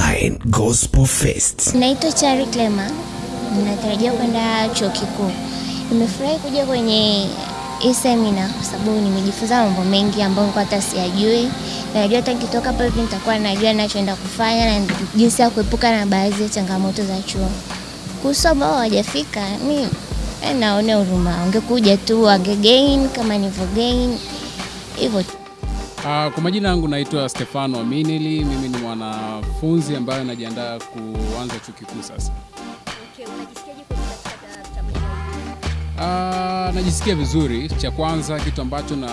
Online Gospel Fest. Naitwa Chari Clema, natarajia kwenda chuo kikuu. Nimefurahi kuja kwenye hii semina kwa sababu nimejifunza mambo mengi ambayo nilikuwa hata siyajui. Na Najua hata nikitoka hapa hivi nitakuwa najua nachoenda kufanya na jinsi ya kuepuka na baadhi ya changamoto za chuo. Kuhusu ambao hawajafika, mi eh, naone huruma, ungekuja tu wangegain kama nilivyogain hivyo tu. Uh, kwa majina yangu naitwa Stefano Minili, Mimi ni mwanafunzi ambaye anajiandaa kuanza chuo kikuu sasa. Uh, najisikia vizuri. Cha kwanza kitu ambacho na,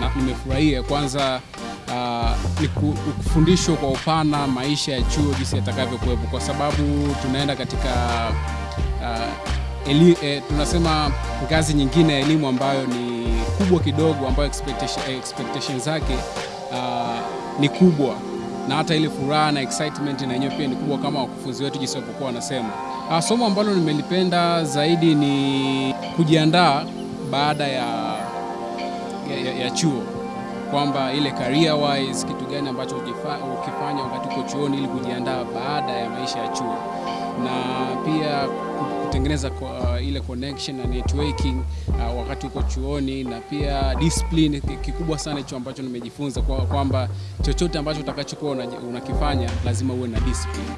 na nimefurahia kwanza uh, ni kufundishwa kwa upana maisha ya chuo jinsi yatakavyokuwepo, kwa sababu tunaenda katika uh, eli, eh, tunasema ngazi nyingine ya elimu ambayo ni kubwa kidogo, ambayo expectation, expectation zake uh, ni kubwa. Na hata ile furaha na excitement na yenyewe pia ni kubwa kama wakufunzi wetu jinsi walivyokuwa wanasema. Uh, somo ambalo nimelipenda zaidi ni kujiandaa baada ya, ya, ya, ya chuo. Kwamba ile career wise kitu gani ambacho ukifanya wakati uko chuoni ili kujiandaa baada ya maisha ya chuo. Na pia kutengeneza kwa, uh, ile connection na networking uh, wakati uko chuoni na pia discipline kikubwa sana hicho ambacho nimejifunza kwa- kwamba chochote ambacho utakachokuwa una- unakifanya lazima uwe na discipline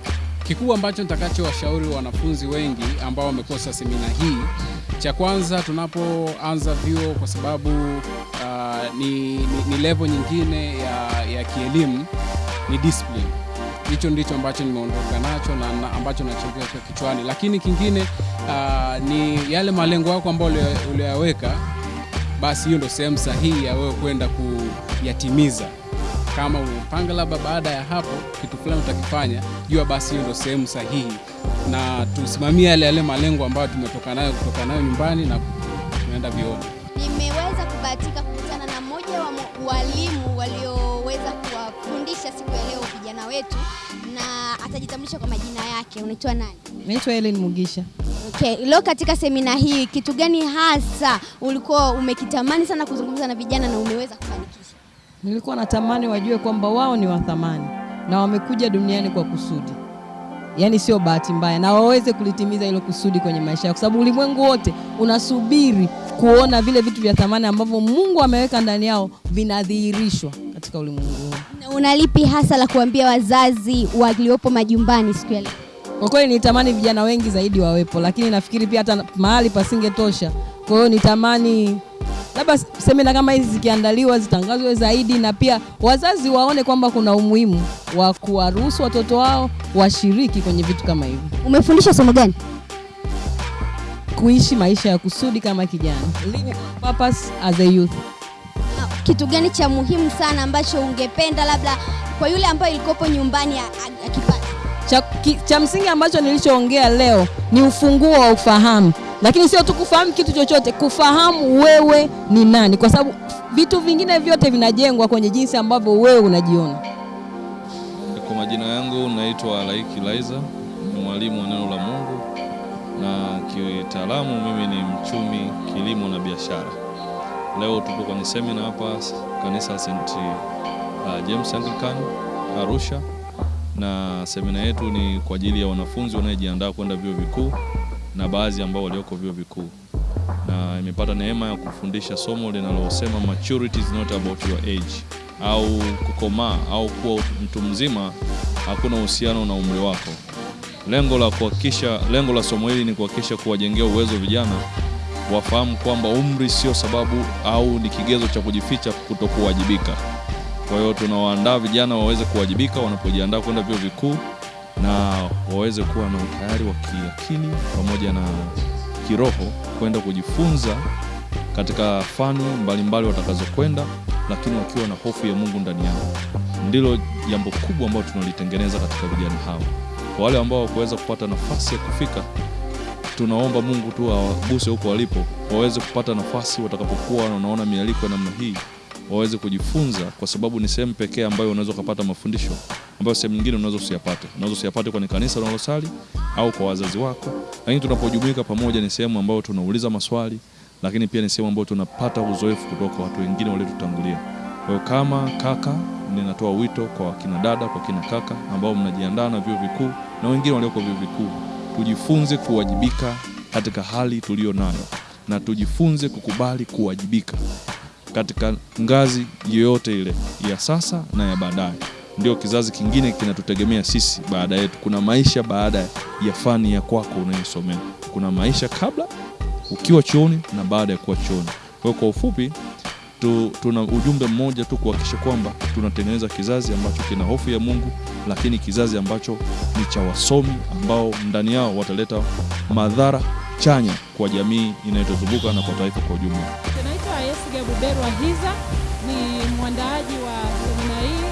kikubwa ambacho nitakachowashauri wanafunzi wengi ambao wamekosa semina hii, cha kwanza tunapoanza vyuo, kwa sababu uh, ni, ni, ni level nyingine ya, ya kielimu, ni discipline. Hicho ndicho ambacho nimeondoka nacho na, na ambacho nachekea kichwani, lakini kingine uh, ni yale malengo yako ambayo uliyaweka, basi hiyo ndo sehemu sahihi ya wewe kwenda kuyatimiza. Kama umepanga labda baada ya hapo kitu fulani utakifanya, jua basi hiyo ndo sehemu sahihi, na tusimamie yale yale malengo ambayo tumetoka nayo kutoka nayo nyumbani na tunaenda vyoni Nimeweza kubahatika kukutana na mmoja wa walimu kuwafundisha siku ya leo vijana wetu, na atajitambulisha kwa majina yake. Unaitwa nani? Naitwa Helen Mugisha. Okay, leo katika semina hii kitu gani hasa ulikuwa umekitamani sana kuzungumza na vijana na umeweza kufanikisha? Nilikuwa natamani wajue kwamba wao ni wathamani na wamekuja duniani kwa kusudi, yaani sio bahati mbaya, na waweze kulitimiza hilo kusudi kwenye maisha yao, kwa sababu ulimwengu wote unasubiri kuona vile vitu vya thamani ambavyo Mungu ameweka ndani yao vinadhihirishwa katika ulimwengu huu. Na una lipi hasa la kuambia wazazi waliopo majumbani siku ya leo? Kwa kweli nitamani vijana wengi zaidi wawepo, lakini nafikiri pia hata mahali pasingetosha. Kwa hiyo nitamani labda semina kama hizi zikiandaliwa zitangazwe zaidi, na pia wazazi waone kwamba kuna umuhimu wa kuwaruhusu watoto wao washiriki kwenye vitu kama hivi, Umefundisha somo gani? kuishi maisha ya kusudi kama kijana, living on purpose as a youth. Kitu gani cha muhimu sana ambacho ungependa labda kwa yule ambaye ilikopo nyumbani akipata? cha, ki, cha msingi ambacho nilichoongea leo ni ufunguo wa ufahamu, lakini sio tu kufahamu kitu chochote, kufahamu wewe ni nani, kwa sababu vitu vingine vyote vinajengwa kwenye jinsi ambavyo wewe unajiona. Kwa majina yangu naitwa Laiki Laiza, ni mwalimu wa neno la Mungu na kitaalamu mimi ni mchumi kilimo na biashara. Leo tupo kwenye semina hapa kanisa St. uh, James Anglican Arusha, na semina yetu ni kwa ajili ya wanafunzi wanaojiandaa kwenda vyuo vikuu na baadhi ambao walioko vyuo vikuu, na imepata neema ya kufundisha somo linalosema maturity is not about your age, au kukomaa au kuwa mtu mzima hakuna uhusiano na umri wako. Lengo la kuhakikisha, lengo la somo hili ni kuhakikisha kuwajengea uwezo vijana wafahamu kwamba umri sio sababu au ni kigezo cha kujificha kutokuwajibika. Kwa hiyo tunawaandaa vijana waweze kuwajibika wanapojiandaa kwenda vyuo vikuu na waweze kuwa na utayari wa kiakili pamoja na kiroho kwenda kujifunza katika fani mbalimbali watakazokwenda, lakini wakiwa na hofu ya Mungu ndani yao. Ndilo jambo kubwa ambalo tunalitengeneza katika vijana hao. Kwa wale ambao wakuweza kupata nafasi ya kufika, tunaomba Mungu tu awaguse huko walipo, waweze kupata nafasi watakapokuwa wanaona mialiko ya namna hii, waweze kujifunza, kwa sababu ni sehemu pekee ambayo unaweza ukapata mafundisho ambayo sehemu nyingine unaweza usiyapate. Unaweza usiyapate kwenye kanisa unalosali au kwa wazazi wako, lakini tunapojumuika pamoja ni sehemu ambayo tunauliza maswali, lakini pia ni sehemu ambayo tunapata uzoefu kutoka watu wengine waliotutangulia. Kwa kama kaka ninatoa wito kwa kina dada, kwa kina kaka ambao mnajiandaa na vyuo vikuu na wengine walioko vyuo vikuu, tujifunze kuwajibika katika hali tuliyo nayo na tujifunze kukubali kuwajibika katika ngazi yoyote ile ya sasa na ya baadaye. Ndio kizazi kingine kinatutegemea sisi baada yetu. Kuna maisha baada ya fani ya kwako unayosomea, kuna maisha kabla ukiwa chuoni na baada ya kuwa chuoni. Kwa kwa ufupi tu, tuna ujumbe mmoja tu kuhakikisha kwamba tunatengeneza kizazi ambacho kina hofu ya Mungu, lakini kizazi ambacho ni cha wasomi ambao ndani yao wataleta madhara chanya kwa jamii inayotuzunguka na kwa taifa kwa ujumla. Naitwa Yesu Gabuberwa Hiza, ni mwandaaji wa semina hii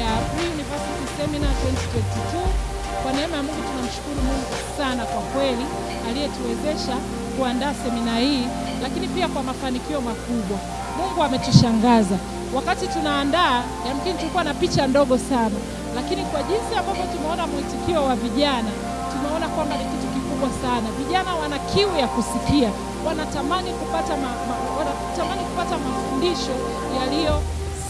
ya Free University Seminar 2022. Kwa neema ya Mungu tunamshukuru Mungu sana kwa kweli aliyetuwezesha kuandaa semina hii, lakini pia kwa mafanikio makubwa. Mungu ametushangaza. Wakati tunaandaa, yamkini tulikuwa na picha ndogo sana, lakini kwa jinsi ambavyo tumeona mwitikio wa vijana, tumeona kwamba ni kitu kikubwa sana. Vijana wana kiu ya kusikia, wanatamani kupata ma, ma, wanatamani kupata mafundisho yaliyo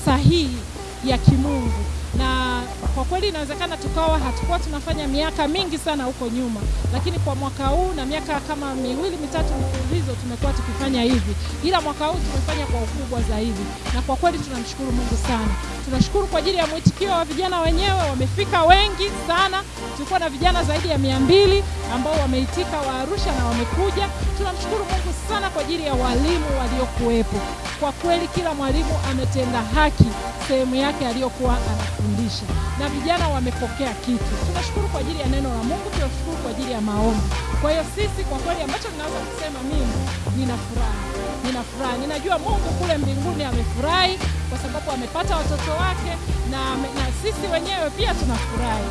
sahihi ya kimungu na kwa kweli inawezekana tukawa hatukuwa tunafanya miaka mingi sana huko nyuma, lakini kwa mwaka huu na miaka kama miwili mitatu mfululizo tumekuwa tukifanya hivi, ila mwaka huu tumefanya kwa ukubwa zaidi, na kwa kweli tunamshukuru Mungu sana. Tunashukuru kwa ajili ya mwitikio wa vijana wenyewe, wamefika wengi sana. Tulikuwa na vijana zaidi ya mia mbili ambao wameitika wa Arusha na wamekuja. Tunamshukuru Mungu sana kwa ajili ya walimu waliokuwepo. Kwa kweli kila mwalimu ametenda haki sehemu yake aliyokuwa anafundisha na vijana wamepokea kitu. Tunashukuru kwa ajili ya neno la Mungu, tunashukuru kwa ajili ya maombi. Kwa hiyo sisi kwa kweli, ambacho ninaweza kusema mimi, nina furaha, nina furaha, ninajua Mungu kule mbinguni amefurahi kwa sababu amepata watoto wake na, na sisi wenyewe pia tunafurahi.